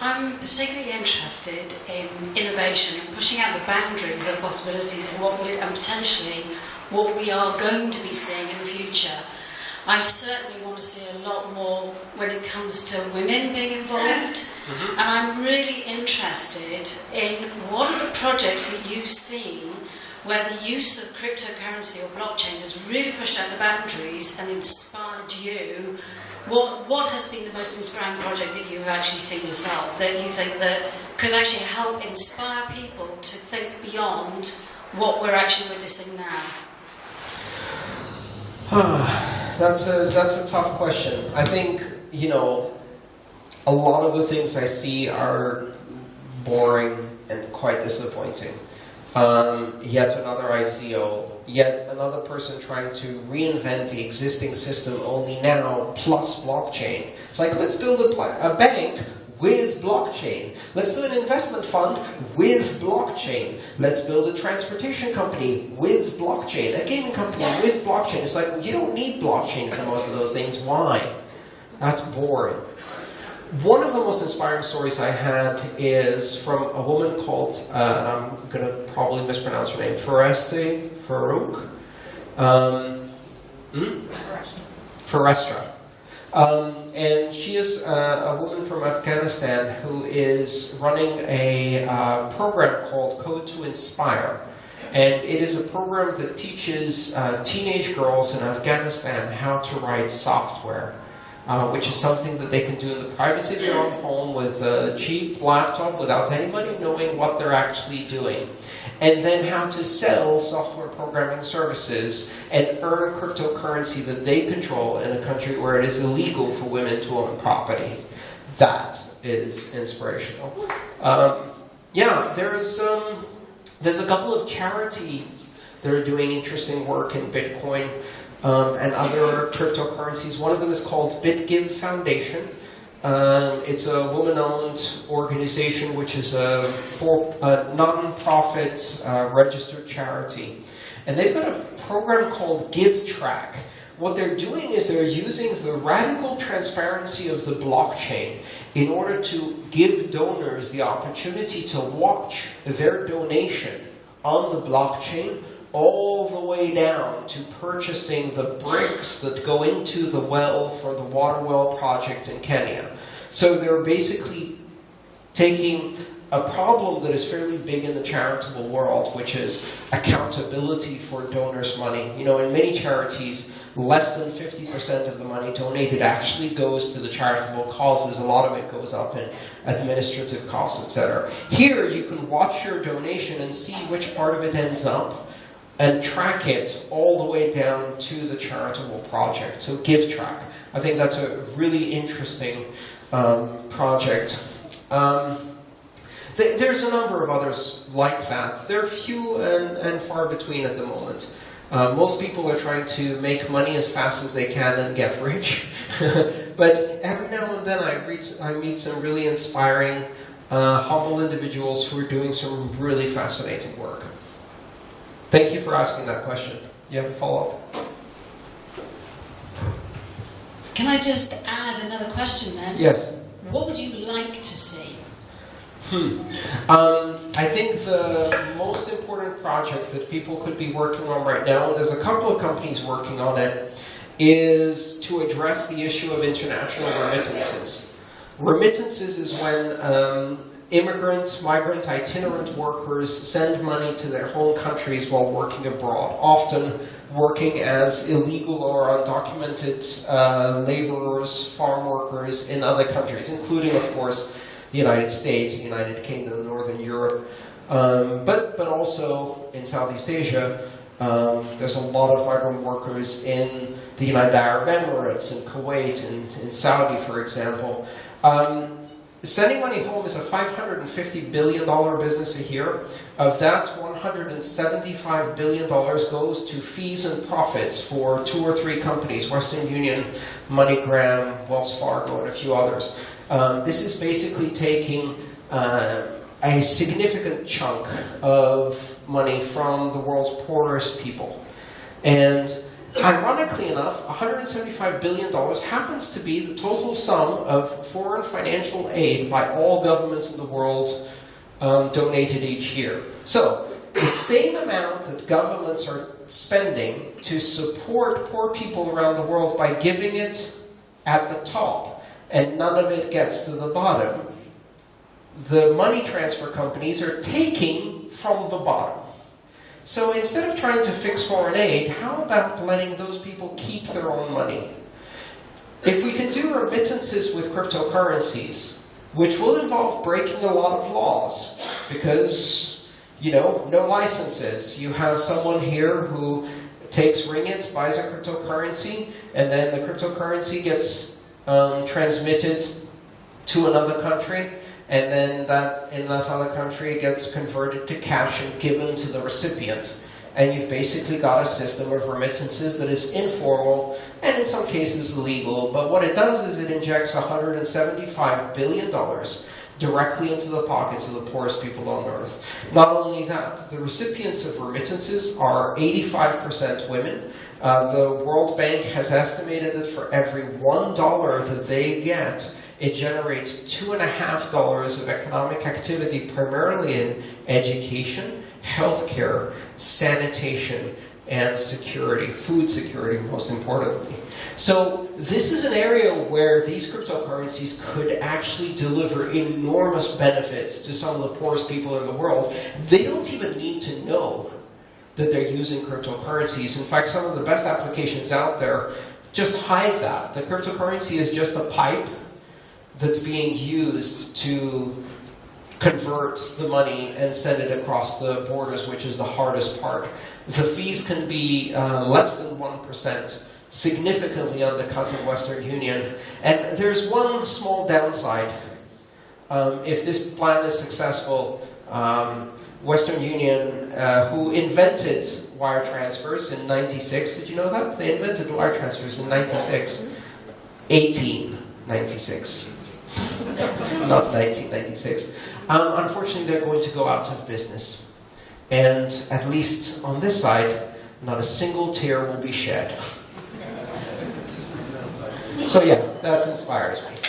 I'm particularly interested in innovation and pushing out the boundaries of the possibilities of what we, and potentially what we are going to be seeing in the future. I certainly want to see a lot more when it comes to women being involved, mm-hmm. and I'm really interested in what are the projects that you've seen where the use of cryptocurrency or blockchain has really pushed out the boundaries and inspired you. What, what has been the most inspiring project that you've actually seen yourself that you think that could actually help inspire people to think beyond what we're actually witnessing now? that's a that's a tough question. I think you know a lot of the things I see are boring and quite disappointing. Um, yet another ICO, yet another person trying to reinvent the existing system only now plus blockchain. It's like let's build a, a bank with blockchain. Let's do an investment fund with blockchain. Let's build a transportation company with blockchain. A gaming company with blockchain. It's like, you don't need blockchain for most of those things. Why? That's boring. One of the most inspiring stories I had is from a woman called, uh, I'm going to probably mispronounce her name, Foreste Farouk. Um, hmm? Forestra. Um, and she is uh, a woman from Afghanistan who is running a uh, program called Code to Inspire. And it is a program that teaches uh, teenage girls in Afghanistan how to write software, uh, which is something that they can do in the privacy of their own home with a cheap laptop without anybody knowing what they're actually doing and then how to sell software programming services and earn cryptocurrency that they control in a country where it is illegal for women to own property. That is inspirational. Um, yeah, there's, um, there's a couple of charities that are doing interesting work in Bitcoin um, and other cryptocurrencies. One of them is called BitGive Foundation. Um, it's a woman-owned organization, which is a, for, a non-profit uh, registered charity. And they've got a program called GiveTrack. What they're doing is they're using the radical transparency of the blockchain in order to give donors the opportunity to watch their donation on the blockchain all the way down to purchasing the bricks that go into the well for the water well project in Kenya. So they're basically taking a problem that is fairly big in the charitable world, which is accountability for donors' money. You know, in many charities, less than 50% of the money donated actually goes to the charitable causes. A lot of it goes up in administrative costs, etc. Here, you can watch your donation and see which part of it ends up and track it all the way down to the charitable project. So GiveTrack. I think that's a really interesting um, project. Um, th there's a number of others like that. They're few and, and far between at the moment. Uh, most people are trying to make money as fast as they can and get rich. but every now and then I, read, I meet some really inspiring, uh, humble individuals who are doing some really fascinating work. Thank you for asking that question. You have a follow-up? Can I just add another question then? Yes. What would you like to see? Hmm. Um, I think the most important project that people could be working on right now, there's a couple of companies working on it, is to address the issue of international remittances. Remittances is when um, immigrant, migrant, itinerant workers send money to their home countries while working abroad, often working as illegal or undocumented uh, laborers, farm workers in other countries, including, of course, the United States, the United Kingdom, Northern Europe, um, but, but also in Southeast Asia. Um, there's a lot of migrant workers in the United Arab Emirates, in Kuwait, and in, in Saudi, for example. Um, Sending money home is a $550 billion business a year. Of that, $175 billion goes to fees and profits for two or three companies, Western Union, MoneyGram, Wells Fargo, and a few others. Um, this is basically taking uh, a significant chunk of money from the world's poorest people. And Ironically enough, $175 billion happens to be the total sum of foreign financial aid by all governments in the world um, donated each year. So, the same amount that governments are spending to support poor people around the world by giving it at the top, and none of it gets to the bottom, the money transfer companies are taking from the bottom. So instead of trying to fix foreign aid, how about letting those people keep their own money? If we can do remittances with cryptocurrencies, which will involve breaking a lot of laws, because, you know, no licenses. You have someone here who takes ringgit, buys a cryptocurrency, and then the cryptocurrency gets um, transmitted to another country, and then that in that other country it gets converted to cash and given to the recipient. And you've basically got a system of remittances that is informal and in some cases illegal. But what it does is it injects $175 billion directly into the pockets of the poorest people on earth. Not only that, the recipients of remittances are 85% women. Uh, the World Bank has estimated that for every $1 that they get, it generates two and a half dollars of economic activity, primarily in education, healthcare, sanitation, and security, food security most importantly. So this is an area where these cryptocurrencies could actually deliver enormous benefits to some of the poorest people in the world. They don't even need to know that they're using cryptocurrencies. In fact, some of the best applications out there just hide that. The cryptocurrency is just a pipe that's being used to convert the money and send it across the borders, which is the hardest part. The fees can be uh, less than 1%, significantly undercut in Western Union. And there's one small downside. Um, if this plan is successful, um, Western Union, uh, who invented wire transfers in 96, did you know that? They invented wire transfers in 96. 1896 not 1996. Um, unfortunately, they're going to go out of business. And at least on this side, not a single tear will be shed. So yeah, that inspires me.